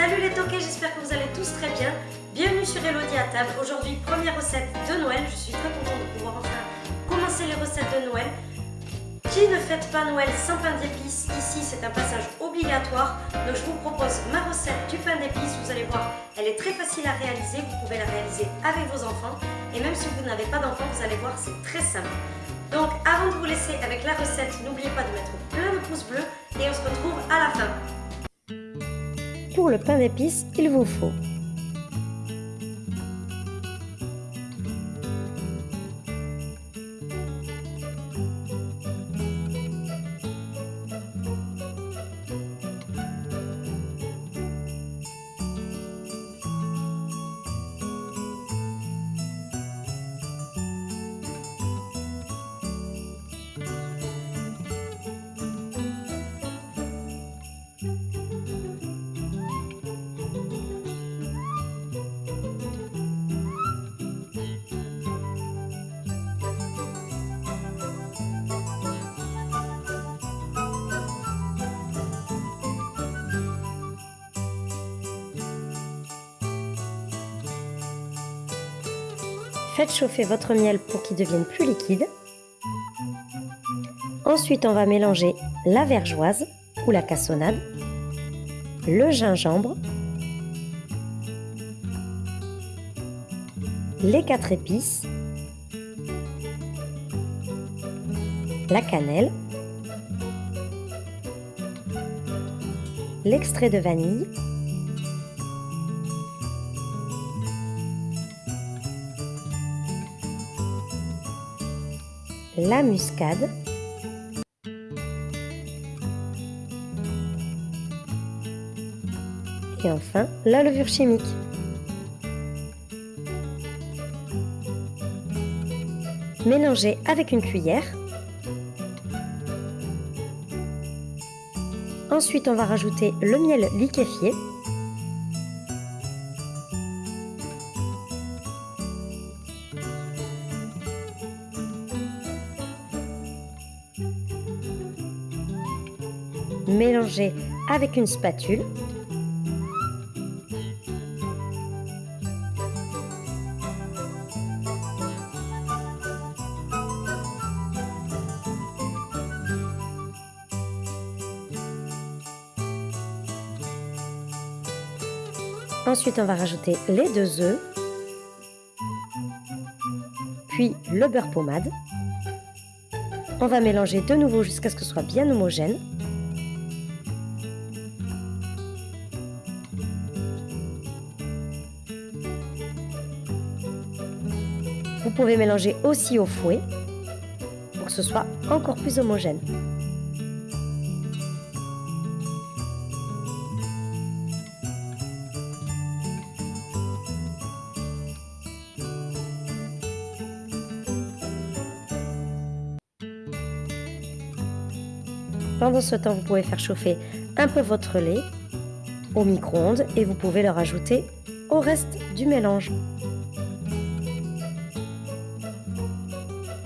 Ok, j'espère que vous allez tous très bien. Bienvenue sur Elodie à table. Aujourd'hui, première recette de Noël. Je suis très contente de pouvoir enfin commencer les recettes de Noël. Qui ne fête pas Noël sans pain d'épices? Ici, c'est un passage obligatoire. Donc, je vous propose ma recette du pain d'épices. Vous allez voir, elle est très facile à réaliser. Vous pouvez la réaliser avec vos enfants. Et même si vous n'avez pas d'enfants, vous allez voir, c'est très simple. Donc, avant de vous laisser avec la recette, n'oubliez pas de mettre plein de pouces bleus et on se retrouve à la fin. Pour le pain d'épices, il vous faut Faites chauffer votre miel pour qu'il devienne plus liquide. Ensuite, on va mélanger la vergeoise ou la cassonade, le gingembre, les quatre épices, la cannelle, l'extrait de vanille la muscade, et enfin la levure chimique. Mélangez avec une cuillère. Ensuite, on va rajouter le miel liquéfié Mélangez avec une spatule. Ensuite, on va rajouter les deux œufs, puis le beurre pommade. On va mélanger de nouveau jusqu'à ce que ce soit bien homogène. Vous pouvez mélanger aussi au fouet pour que ce soit encore plus homogène. Pendant ce temps, vous pouvez faire chauffer un peu votre lait au micro-ondes et vous pouvez le rajouter au reste du mélange.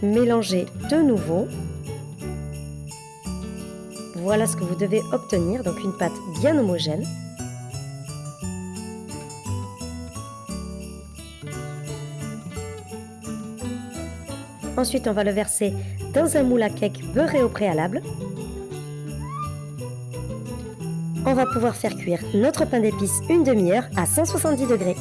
Mélangez de nouveau. Voilà ce que vous devez obtenir, donc une pâte bien homogène. Ensuite, on va le verser dans un moule à cake beurré au préalable. On va pouvoir faire cuire notre pain d'épices une demi-heure à 170 degrés.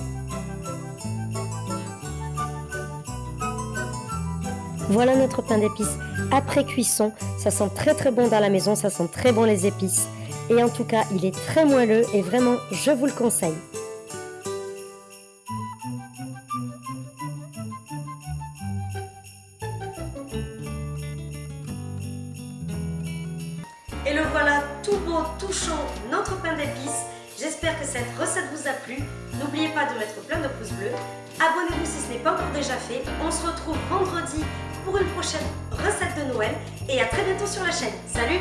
Voilà notre pain d'épices après cuisson. Ça sent très très bon dans la maison, ça sent très bon les épices. Et en tout cas, il est très moelleux et vraiment, je vous le conseille. Et le voilà tout beau, tout chaud, notre pain d'épices. J'espère que cette recette vous a plu. N'oubliez pas de mettre plein de pouces bleus. Abonnez-vous si ce n'est pas encore déjà fait. On se retrouve vendredi pour une prochaine recette de Noël et à très bientôt sur la chaîne. Salut